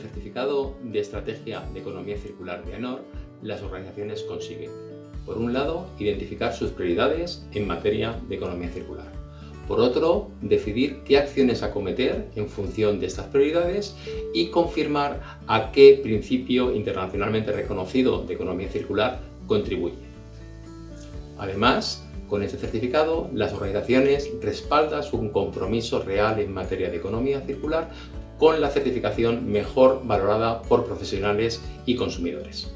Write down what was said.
certificado de Estrategia de Economía Circular de AENOR, las organizaciones consiguen, por un lado, identificar sus prioridades en materia de economía circular. Por otro, decidir qué acciones acometer en función de estas prioridades y confirmar a qué principio internacionalmente reconocido de economía circular contribuye. Además, con este certificado, las organizaciones respaldan su compromiso real en materia de economía circular con la certificación mejor valorada por profesionales y consumidores.